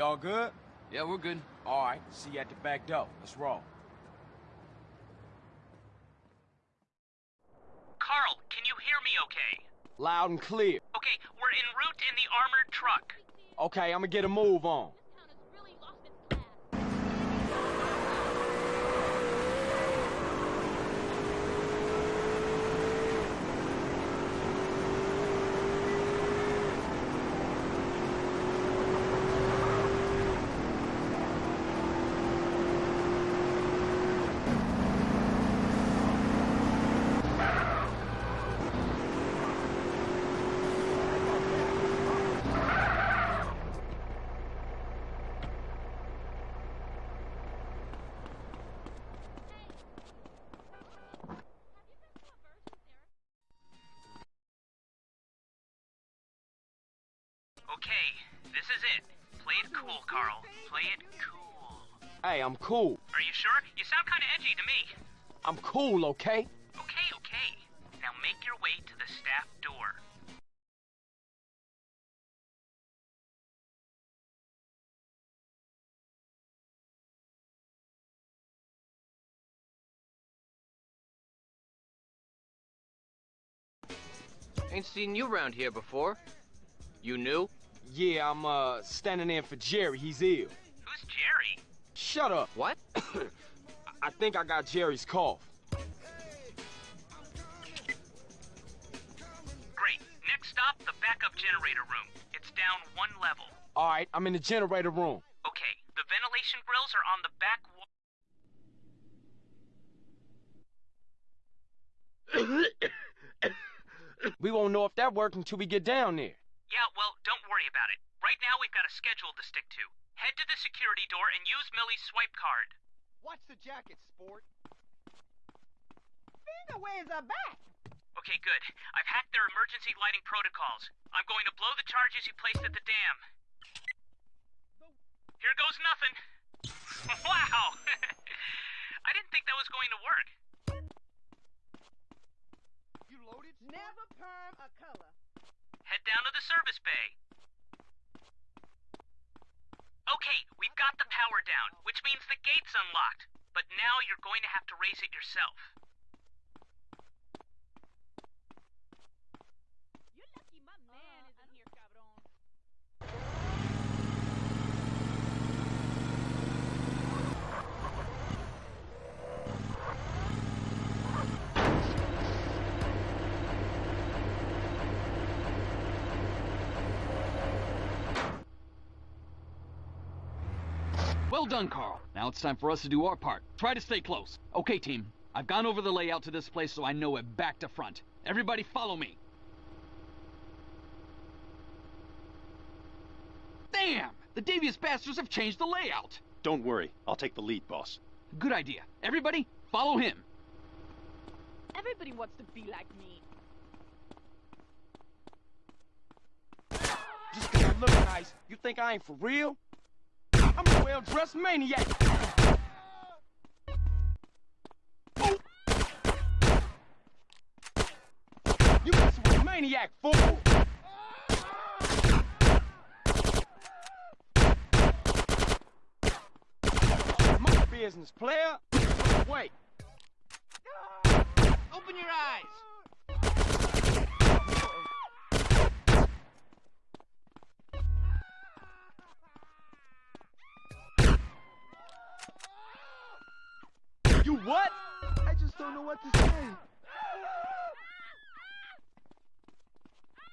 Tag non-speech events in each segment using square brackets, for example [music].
all good? Yeah, we're good. All right, see you at the back door. Let's roll. Carl, can you hear me okay? Loud and clear. Okay, we're en route in the armored truck. Okay, I'm gonna get a move on. Okay, this is it. Play it cool, Carl. Play it cool. Hey, I'm cool. Are you sure? You sound kind of edgy to me. I'm cool, okay? Okay, okay. Now make your way to the staff door. Ain't seen you around here before. You new? Yeah, I'm, uh, standing in for Jerry. He's ill. Who's Jerry? Shut up. What? [coughs] I think I got Jerry's cough. Great. Next stop, the backup generator room. It's down one level. All right, I'm in the generator room. Okay, the ventilation grills are on the back wall. [coughs] We won't know if that worked until we get down there. Yeah, well, don't worry about it. Right now we've got a schedule to stick to. Head to the security door and use Millie's swipe card. Watch the jacket, sport. Finger, where's her back? Okay, good. I've hacked their emergency lighting protocols. I'm going to blow the charges you placed at the dam. Here goes nothing. [laughs] wow! [laughs] I didn't think that was going to work. You loaded? Never perm a color. Head down to the service bay. Okay, we've got the power down, which means the gate's unlocked. But now you're going to have to raise it yourself. Well done, Carl. Now it's time for us to do our part. Try to stay close. Okay, team. I've gone over the layout to this place so I know it back to front. Everybody follow me. Damn! The devious bastards have changed the layout. Don't worry. I'll take the lead, boss. Good idea. Everybody, follow him. Everybody wants to be like me. Just 'cause I look nice, you think I ain't for real? I'm a well-dressed maniac. You messing with a maniac, fool! My business, player. Wait. Open your eyes. Don't know what to say.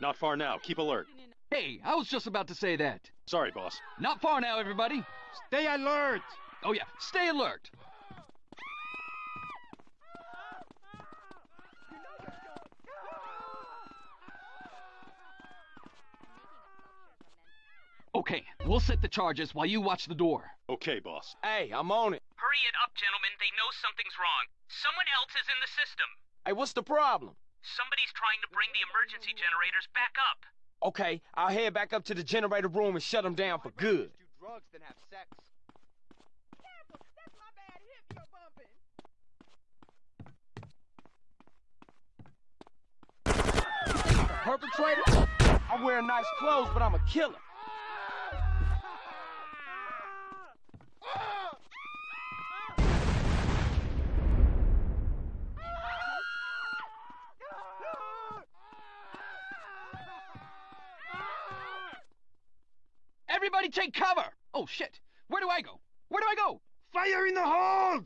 Not far now. Keep alert. Hey, I was just about to say that. Sorry, boss. Not far now, everybody. Stay alert. Oh yeah, stay alert. Okay, we'll set the charges while you watch the door. Okay, boss. Hey, I'm on it. Hurry it up, gentlemen. They know something's wrong. Someone else is in the system. Hey, what's the problem? Somebody's trying to bring the emergency generators back up. Okay, I'll head back up to the generator room and shut them down for good. Do drugs than have sex. Careful, that's my bad hip you're bumping. Perpetrator? I wear nice clothes, but I'm a killer. Everybody take cover! Oh shit! Where do I go? Where do I go? Fire in the hold!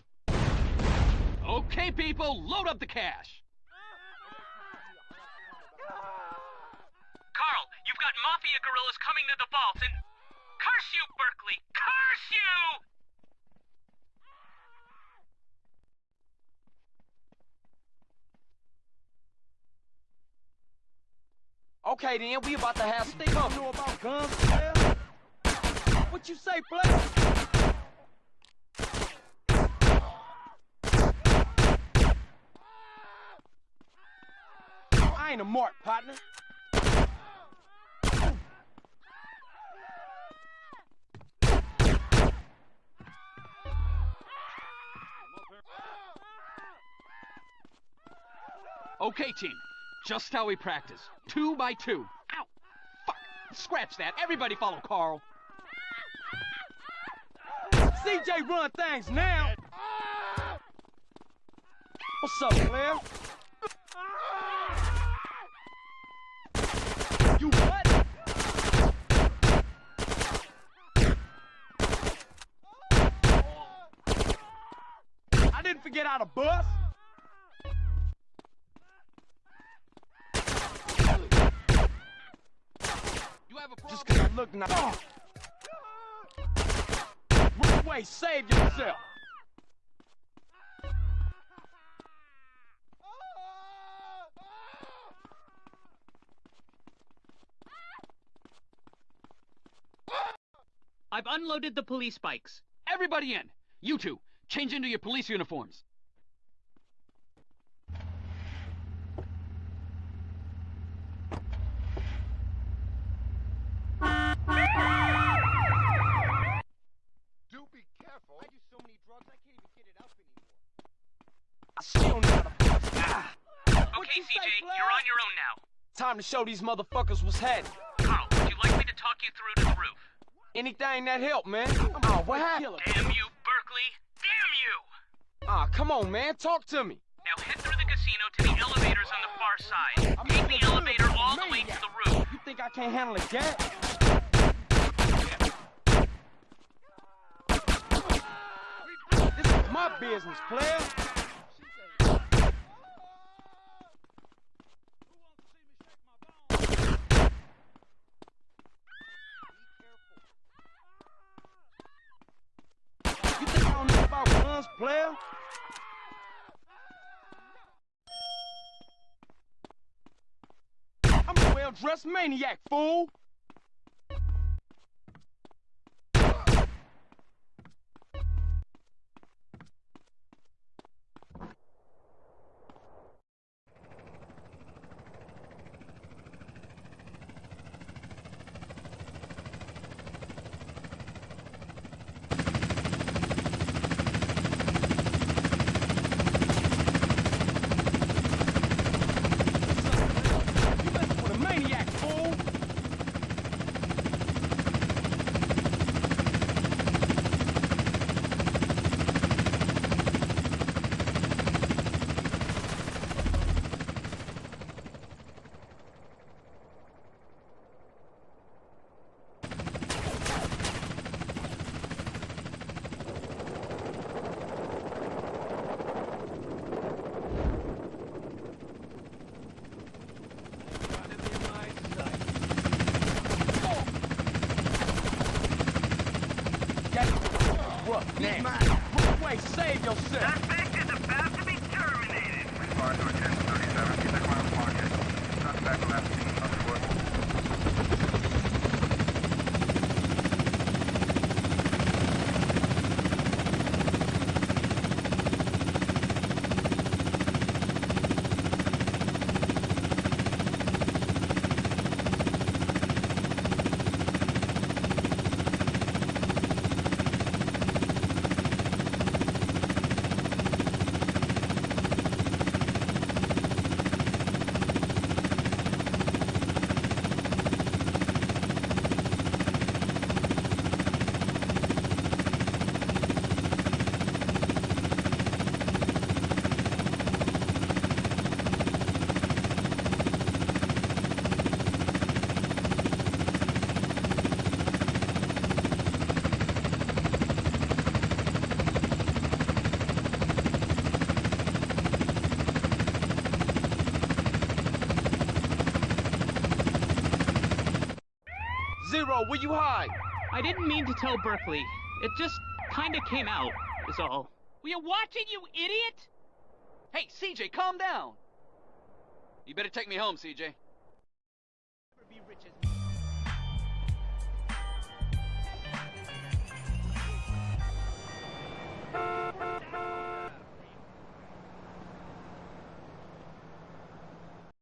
Okay, people, load up the cash. Carl, you've got mafia gorillas coming to the vault and... Curse you, Berkley! Curse you! Okay then, we about to have some fun. know about guns, player? What you say, player? I ain't a mark, partner. Okay, team. Just how we practice. Two by two. Ow! Fuck! Scratch that. Everybody follow Carl. CJ run things now. What's up, player? You what? I didn't forget how to bust. You have a problem? Just 'cause I look nice. Run away, save yourself. I've unloaded the police bikes. Everybody in. You two, change into your police uniforms. Do be careful. I do so many drugs, I can't even get it up anymore. I still know how to bust. Ah. What Okay, you say, CJ, player? you're on your own now. Time to show these motherfuckers what's happening. Carl, would you like me to talk you through to the roof? Anything that help, man. Oh, what happened? Damn you, Berkley! Damn you! Ah, come on, man. Talk to me. Now head through the casino to the elevators on the far side. I'm Take the elevator for all the way to the roof. You think I can't handle a gat? This is my business, player. You think I don't know about guns, player? I'm a well-dressed maniac, fool. You messing with a maniac, fool. Get What now? Run away, save yourself. Were you high? I didn't mean to tell Berkley. It just kinda came out, is all. We are watching, you idiot! Hey, CJ, calm down! You better take me home, CJ.